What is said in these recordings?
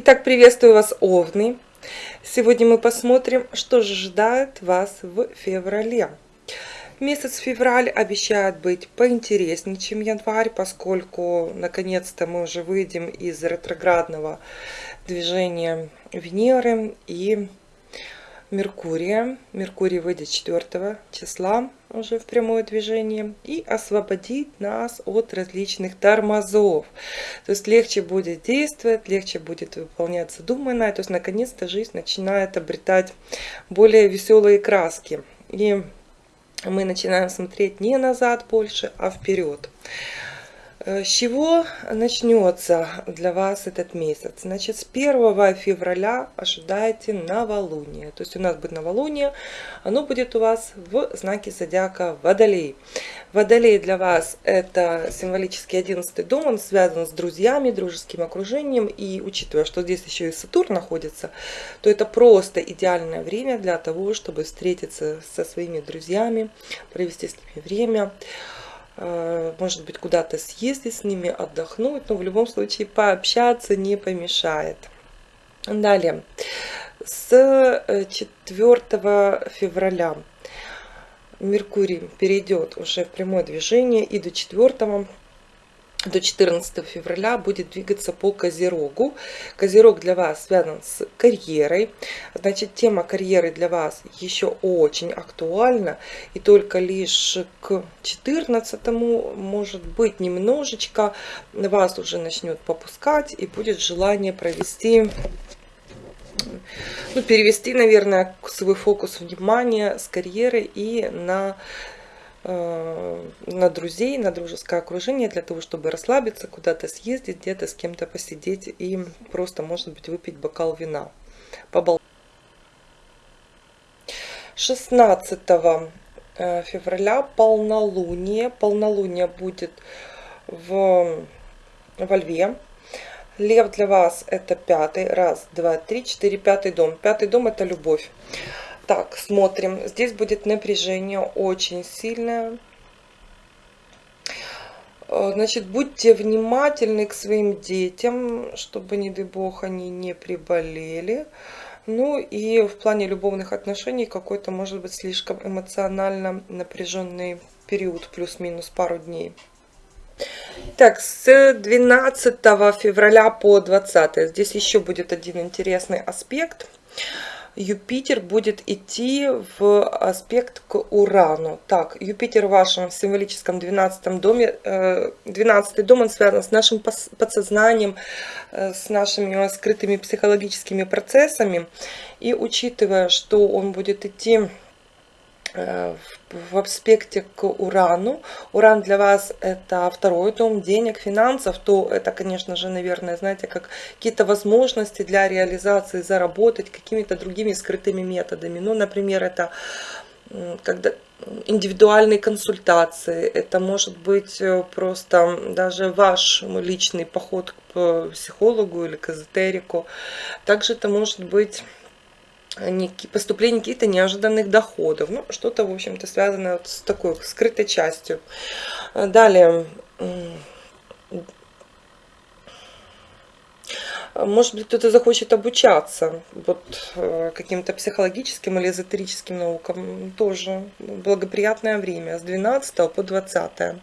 Итак, приветствую вас, Овны. Сегодня мы посмотрим, что же ожидает вас в феврале. Месяц февраль обещает быть поинтереснее, чем январь, поскольку наконец-то мы уже выйдем из ретроградного движения Венеры и Меркурия. Меркурий выйдет 4 числа уже в прямое движение и освободит нас от различных тормозов. То есть легче будет действовать, легче будет выполнять задуманное. То есть наконец-то жизнь начинает обретать более веселые краски. И мы начинаем смотреть не назад больше, а вперед. Э, с чего начнется для вас этот месяц? Значит, с 1 февраля ожидайте новолуние. То есть у нас будет новолуние, оно будет у вас в знаке зодиака Водолей. Водолей для вас это символический 11 дом, он связан с друзьями, дружеским окружением. И учитывая, что здесь еще и Сатурн находится, то это просто идеальное время для того, чтобы встретиться со своими друзьями, провести с ними время. Может быть, куда-то съездить с ними, отдохнуть, но в любом случае пообщаться не помешает. Далее, с 4 э, февраля Меркурий перейдет уже в прямое движение и до 4 до 14 февраля будет двигаться по Козерогу. Козерог для вас связан с карьерой. Значит, тема карьеры для вас еще очень актуальна. И только лишь к 14 может быть немножечко вас уже начнет попускать и будет желание провести ну, перевести, наверное, свой фокус внимания с карьеры и на на друзей, на дружеское окружение, для того, чтобы расслабиться, куда-то съездить, где-то с кем-то посидеть и просто, может быть, выпить бокал вина. Побол... 16 э, февраля полнолуние. Полнолуние будет в, во Льве. Лев для вас это пятый. Раз, два, три, четыре, пятый дом. Пятый дом это любовь. Так, смотрим. Здесь будет напряжение очень сильное. Э, значит, будьте внимательны к своим детям, чтобы, не дай бог, они не приболели. Ну и в плане любовных отношений какой-то, может быть, слишком эмоционально напряженный период, плюс-минус пару дней. Так, с 12 февраля по 20. Здесь еще будет один интересный аспект. Юпитер будет идти в аспект к Урану. Так, Юпитер в вашем символическом 12 доме, 12 э, дом, он связан с нашим подсознанием, э, с нашими скрытыми психологическими процессами. И учитывая, что он будет идти в аспекте к Урану. Уран для вас это второй дом денег, финансов, то это, конечно же, наверное, знаете, как какие-то возможности для реализации, заработать какими-то другими скрытыми методами. Ну, например, это когда индивидуальные консультации, это может быть э, просто даже ваш личный поход к психологу или к эзотерику. Также это может быть поступление каких-то неожиданных доходов. Ну, что-то, в общем-то, связанное вот с такой скрытой частью. А, далее. Может быть, кто-то захочет обучаться вот, э, каким-то психологическим или эзотерическим наукам. Тоже благоприятное время с 12 по 20.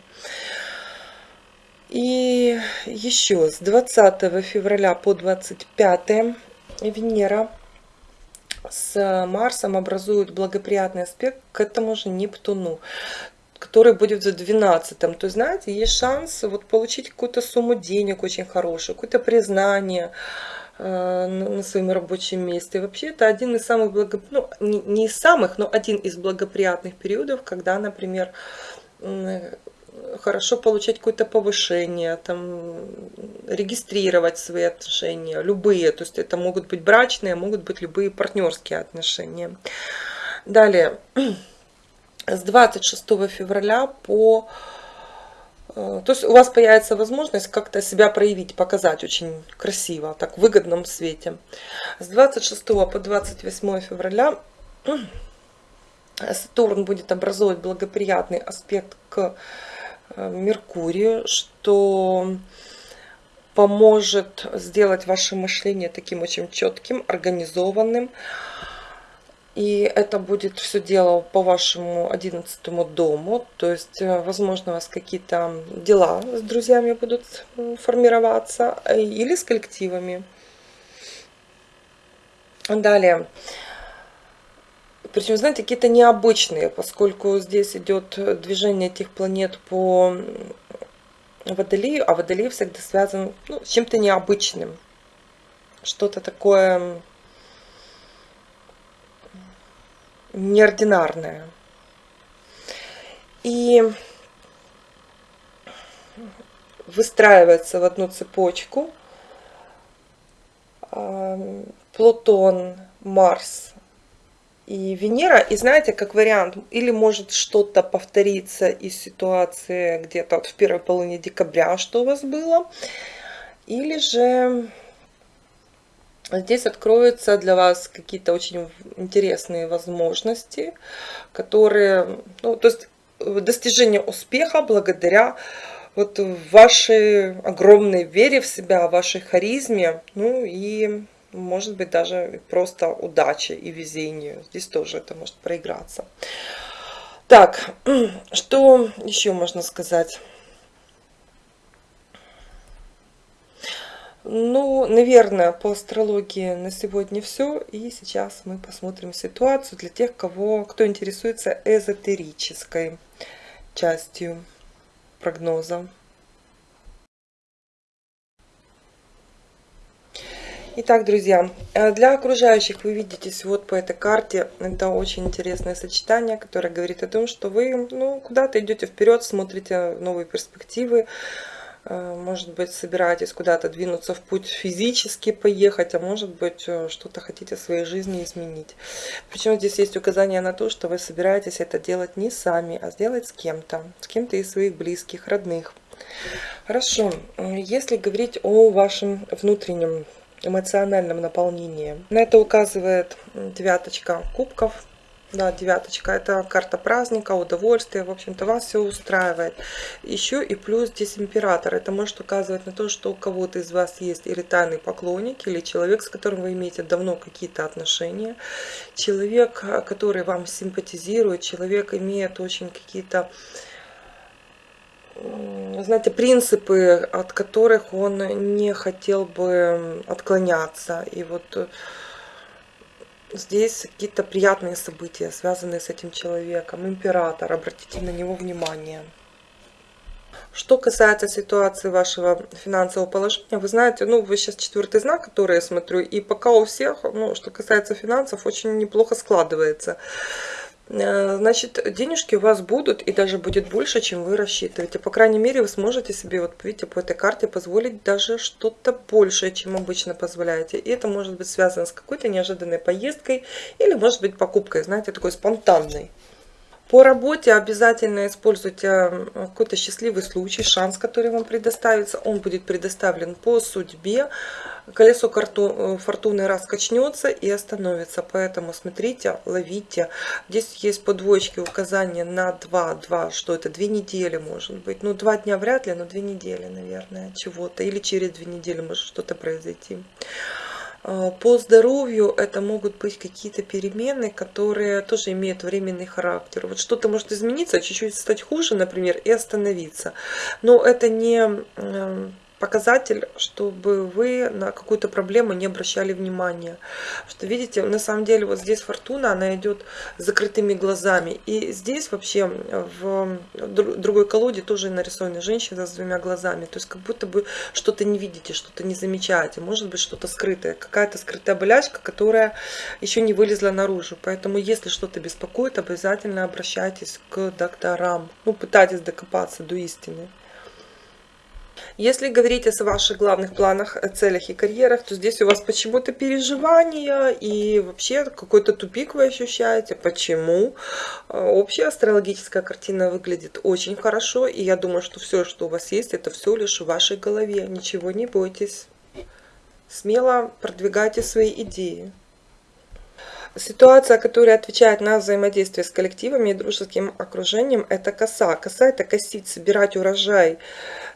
И еще с 20 февраля по 25 Венера с Марсом образуют благоприятный аспект к этому же Нептуну который будет за 12 то есть знаете есть шанс вот получить какую-то сумму денег очень хорошую какое-то признание э, на своем рабочем месте. Вообще это один из самых благо... ну не, не из самых но один из благоприятных периодов когда например хорошо получать какое-то повышение, там, регистрировать свои отношения, любые, то есть это могут быть брачные, могут быть любые партнерские отношения. Далее, с 26 февраля по... Э, то есть у вас появится возможность как-то себя проявить, показать очень красиво, так в выгодном свете. С 26 по 28 февраля Сатурн будет образовывать благоприятный аспект к Меркурию, что поможет сделать ваше мышление таким очень четким, организованным. И это будет все дело по вашему одиннадцатому дому. То есть, э, возможно, у вас какие-то дела с друзьями будут формироваться э, или с коллективами. Далее. Причем, знаете, какие-то необычные, поскольку здесь идет движение этих планет по Водолею, а Водолей всегда связан ну, с чем-то необычным. Что-то такое неординарное. И выстраивается в одну цепочку Плутон, Марс и Венера. И знаете, как вариант, или может что-то повториться из ситуации где-то в первой половине декабря, что у вас было, или же здесь откроются для вас какие-то очень интересные возможности, которые, ну, то есть достижение успеха благодаря вот вашей огромной вере в себя, вашей харизме, ну и может быть даже просто удачи и везению. Здесь тоже это может проиграться. Так, что еще можно сказать? Ну, наверное, по астрологии на сегодня все. И сейчас мы посмотрим ситуацию для тех, кого, кто интересуется эзотерической частью прогноза. Итак, друзья, э, для окружающих вы видите вот по этой карте, это очень интересное сочетание, которое говорит о том, что вы ну, куда-то идете вперед, смотрите новые перспективы, э, может быть, собираетесь куда-то двинуться в путь физически поехать, а может быть, э, что-то хотите в своей жизни изменить. Причем здесь есть указание на то, что вы собираетесь это делать не сами, а сделать с кем-то, с кем-то из своих близких, родных. Хорошо, если говорить о вашем внутреннем эмоциональном наполнении. На это указывает девяточка кубков. Да, девяточка, это карта праздника, удовольствия, в общем-то, вас все устраивает. Еще и плюс здесь император. Это может указывать на то, что у кого-то из вас есть или тайный поклонник, или человек, с которым вы имеете давно какие-то отношения. Человек, который вам симпатизирует, человек имеет очень какие-то знаете, принципы, от которых он не хотел бы отклоняться. И вот э, здесь какие-то приятные события, связанные с этим человеком. Император, обратите на него внимание. Что касается ситуации вашего финансового положения, вы знаете, ну, вы сейчас четвертый знак, который я смотрю, и пока у всех, ну, что касается финансов, очень неплохо складывается. Э, значит, денежки у вас будут и даже будет больше, чем вы рассчитываете. По крайней мере, вы сможете себе, вот видите, по этой карте позволить даже что-то большее, чем обычно позволяете. И это может быть связано с какой-то неожиданной поездкой или, может быть, покупкой, знаете, такой спонтанной. По работе обязательно используйте какой-то счастливый случай, шанс, который вам предоставится. Он будет предоставлен по судьбе. Колесо э, фортуны раскачнется и остановится. Поэтому смотрите, ловите. Здесь есть по указания на 2. 2, что это? Две недели может быть. Ну, два дня вряд ли, но две недели, наверное, чего-то. Или через две недели может что-то произойти. А, по здоровью это могут быть какие-то перемены, которые тоже имеют временный характер. Вот что-то может измениться, чуть-чуть стать хуже, например, и остановиться. Но это не показатель, чтобы вы на какую-то проблему не обращали внимания. Что видите, на самом деле вот здесь фортуна, она идет с закрытыми глазами. И здесь вообще в другой колоде тоже нарисована женщина с двумя глазами. То есть как будто бы что-то не видите, что-то не замечаете. Может быть что-то скрытое, какая-то скрытая болячка, которая еще не вылезла наружу. Поэтому если что-то беспокоит, обязательно обращайтесь к докторам. Ну, пытайтесь докопаться до истины. Если говорить о ваших главных планах, целях и карьерах, то здесь у вас почему-то переживания и вообще какой-то тупик вы ощущаете. Почему? А, общая астрологическая картина выглядит очень хорошо, и я думаю, что все, что у вас есть, это все лишь в вашей голове. Ничего не бойтесь. Смело продвигайте свои идеи. Ситуация, которая отвечает на взаимодействие с коллективами и дружеским окружением, это коса. Коса – это косить, собирать урожай,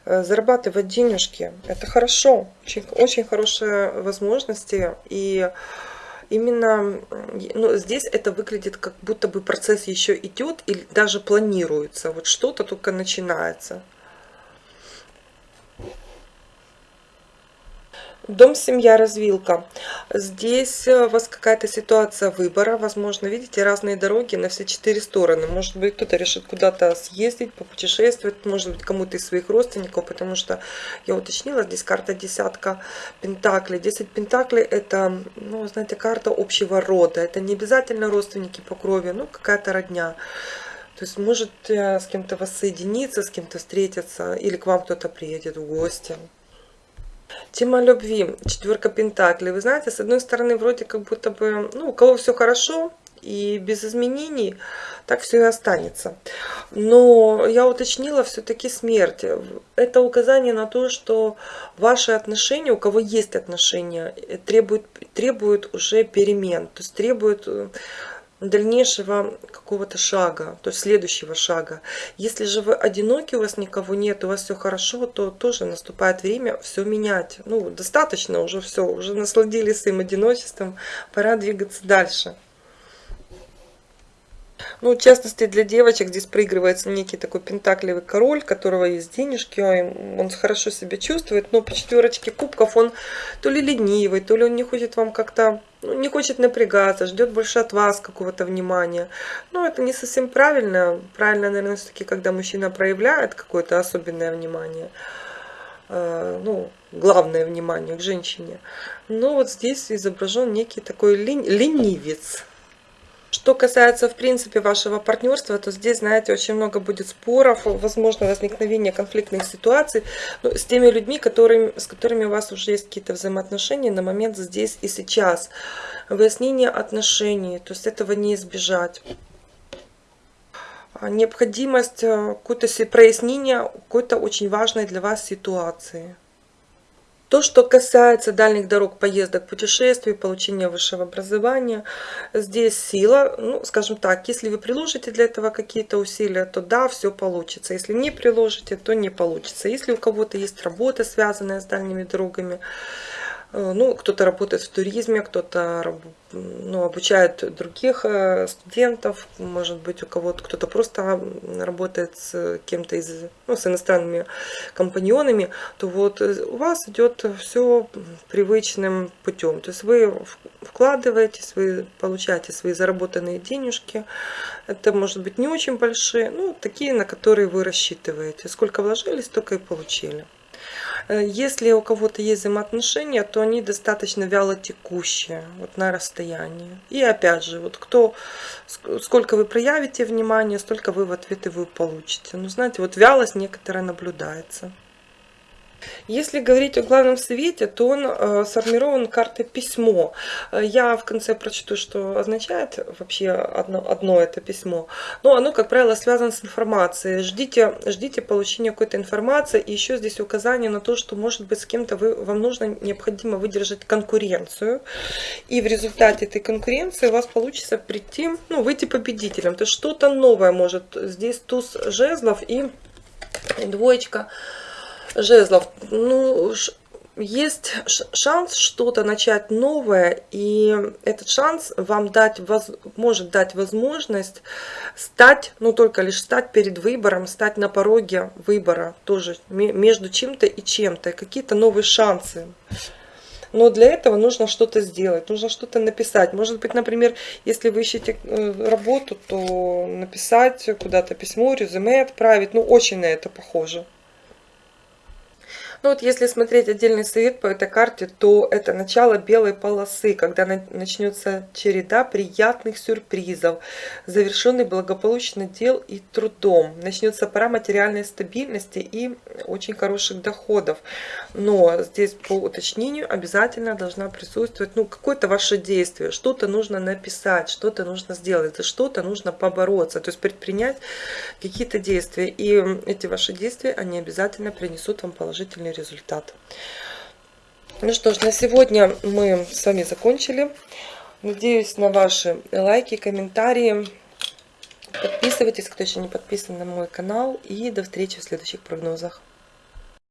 зарабатывать денежки. Это хорошо, очень, очень хорошие возможности. И именно ну, здесь это выглядит как будто бы процесс еще идет или даже планируется. Вот что-то только начинается. Дом, семья, развилка. Здесь э, у вас какая-то ситуация выбора. Возможно, видите, разные дороги на все четыре стороны. Может быть, кто-то решит куда-то съездить, попутешествовать. Может быть, кому-то из своих родственников. Потому что я уточнила, здесь карта десятка пентаклей. Десять пентаклей это, ну, знаете, карта общего рода. Это не обязательно родственники по крови, ну, какая-то родня. То есть может э, с кем-то воссоединиться, с кем-то встретиться, или к вам кто-то приедет в гости. Тема любви, четверка пентаклей. Вы знаете, с одной стороны, вроде как будто бы, ну, у кого все хорошо и без изменений, так все и останется. Но я уточнила все-таки смерть. Это указание на то, что ваши отношения, у кого есть отношения, требуют, требуют уже перемен. То есть требуют дальнейшего какого-то шага, то есть следующего шага. Если же вы одиноки, у вас никого нет, у вас все хорошо, то тоже наступает время все менять. Ну, достаточно уже все, уже насладились своим одиночеством, пора двигаться дальше. Ну, в частности, для девочек здесь проигрывается некий такой пентаклевый король, которого есть денежки, он хорошо себя чувствует, но по четверочке кубков он то ли ленивый, то ли он не хочет вам как-то, ну, не хочет напрягаться, ждет больше от вас какого-то внимания. Но это не совсем правильно. Правильно, наверное, все-таки, когда мужчина проявляет какое-то особенное внимание, э, ну, главное внимание к женщине. Но вот здесь изображен некий такой ленивец что касается, в принципе, вашего партнерства, то здесь, знаете, очень много будет споров, возможно, возникновение конфликтных ситуаций но с теми людьми, которыми, с которыми у вас уже есть какие-то взаимоотношения на момент здесь и сейчас. Выяснение отношений, то есть этого не избежать необходимость э, какое-то прояснения какой-то очень важной для вас ситуации. То, что касается дальних дорог, поездок, путешествий, получения высшего образования, здесь сила, ну, скажем так, если вы приложите для этого какие-то усилия, то да, все получится. Если не приложите, то не получится. Если у кого-то есть работа, связанная с дальними дорогами, ну, кто-то работает в туризме, кто-то ну, обучает других э, студентов, может быть, у кого-то кто-то просто работает с кем-то из, ну, с иностранными компаньонами, то вот э, у вас идет все привычным путем. То есть вы вкладываетесь, вы получаете свои заработанные денежки. Это может быть не очень большие, ну, такие, на которые вы рассчитываете. Сколько вложились, столько и получили. Э, если у кого-то есть взаимоотношения, то они достаточно вяло текущие, вот на расстоянии. И опять же, вот кто, сколько вы проявите внимание, столько вы в ответ вы получите. Ну, знаете, вот вялость некоторая наблюдается. Если говорить о главном свете, то он э, сформирован картой письмо. Э, я в конце прочту, что означает вообще одно, одно это письмо. Но оно, как правило, связано с информацией. Ждите, ждите получения какой-то информации. И еще здесь указание на то, что, может быть, с кем-то вам нужно, необходимо выдержать конкуренцию. И в результате этой конкуренции у вас получится прийти, ну, выйти победителем. То есть что-то новое может. Здесь туз жезлов и двоечка жезлов, ну, есть шанс что-то начать новое, и этот шанс вам дать, может дать возможность стать, ну только лишь стать перед выбором, стать на пороге выбора тоже между чем-то и чем-то, какие-то новые шансы. Но для этого нужно что-то сделать, нужно что-то написать. Может быть, например, если вы ищете э, работу, то написать куда-то письмо, резюме отправить. Ну, очень на это похоже. Ну вот если смотреть отдельный совет по этой карте, то это начало белой полосы, когда начнется череда приятных сюрпризов, завершенный благополучно дел и трудом. Начнется пора материальной стабильности и очень хороших доходов. Но здесь по уточнению обязательно должна присутствовать ну, какое-то ваше действие. Что-то нужно написать, что-то нужно сделать, за что-то нужно побороться. То есть предпринять какие-то действия. И эти ваши действия, они обязательно принесут вам положительный положительный результат. Ну что ж, на сегодня мы с вами закончили. Надеюсь на ваши лайки, комментарии. Подписывайтесь, кто еще не подписан на мой канал. И до встречи в следующих прогнозах.